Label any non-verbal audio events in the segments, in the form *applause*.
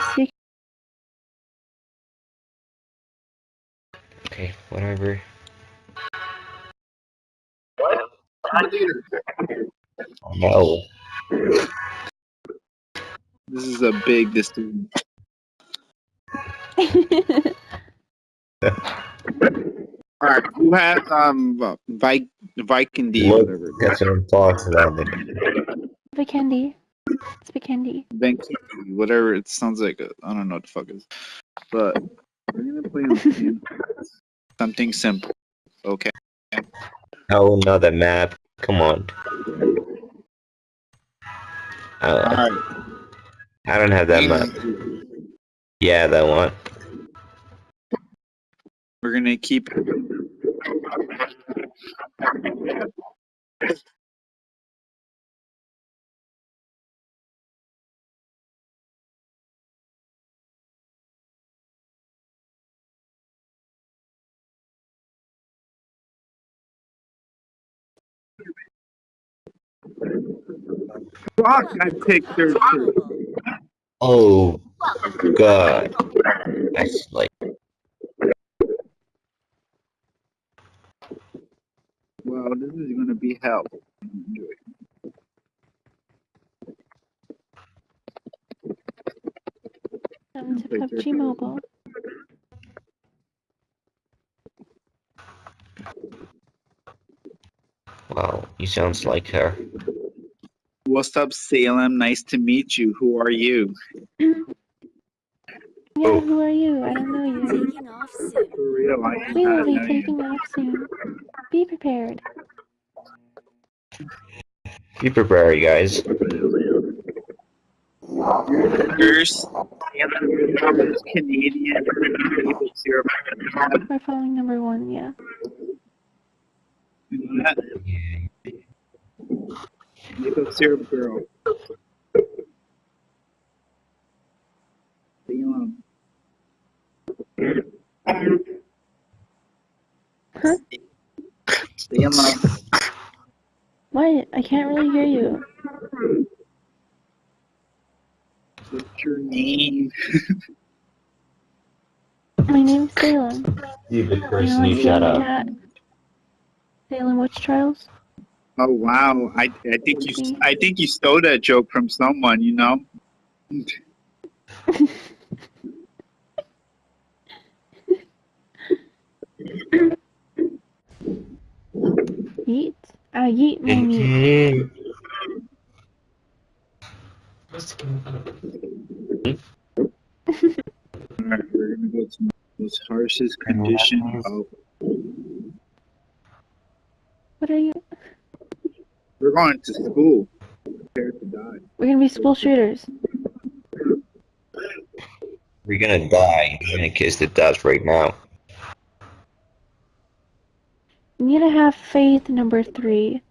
Serious? You Okay, whatever. No. This is a big decision. *laughs* All right, who has um Vi- Viking D Look, whatever? that's what I'm talking about. Vikendi. It's Vikendi. Viking D, whatever it sounds like. I I don't know what the fuck it is, but we're gonna play on game. *laughs* something simple. Okay. Oh, another map. Come on. All Uh, right. I don't have that map. Yeah, that one. We're gonna keep. Fuck! I picked third. too. Oh, God. That's like, Well, this is gonna be hell. Welcome to PUBG Mobile. wow, he sounds like her. What's up, Salem? Nice to meet you. Who are you? Yeah, Oh. who are you? I don't know you. Taking off soon. Real, We will be know you. taking off soon. Be prepared. Be prepared, guys. Yours, Salem, is Canadian. Maple. We're following number one, yeah. Maple syrup girl. Salem. Huh? Salem. What? I can't really hear you. What's your name? My name's Salem. Stupid You person, know, you shut Salem up. Cat. Salem Witch Trials? Oh wow! I I think you I think you stole that joke from someone. You know. Yeet? Uh, yeet my meat. Alright, we're gonna go to most harshest condition of. What are you? We're going to school. Prepare to die. We're gonna be school shooters. We're gonna die. We're gonna kiss the dust right now. You need to have faith, number three.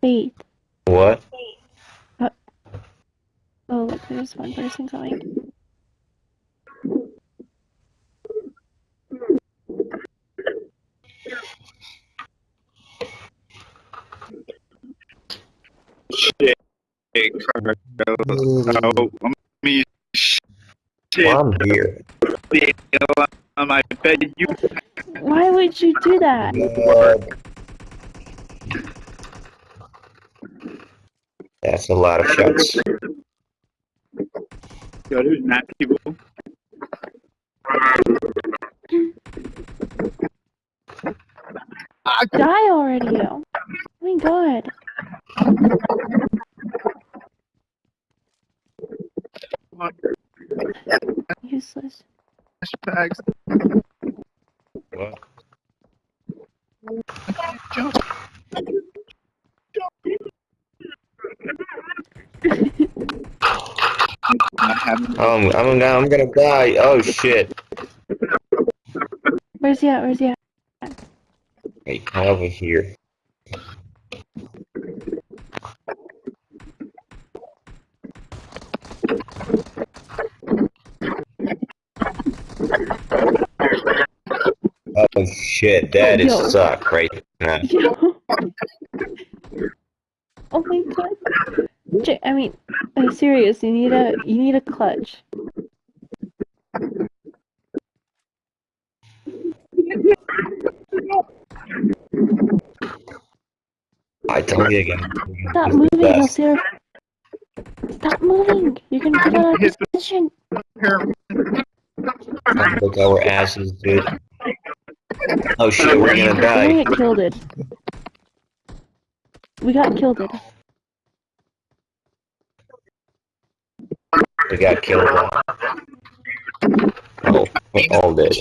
Faith. What? Uh, oh, look, there's one person going. Shit, Carlos. Oh, I'm me. Shit, Well, I'm here. um, I bet you. Why would you do that? That's a lot of shots. Yo, there's not people. Die already, yo. Oh my god. Useless. Hashtags. What? Jump. I haven't. Oh, I'm, I'm, gonna, I'm gonna die. Oh shit. Where's he at? Where's he at? Hey, come over here. Oh shit, that oh, is yo. suck right now. *laughs* oh my god. I mean, I'm serious, you need a you need a clutch. I tell you again. Stop moving, Elseer. Stop moving! You're gonna get out of this position! Look our asses, dude. Oh shit, we're gonna die. We got killed it. We got killed it. We got killed. Oh, we all did.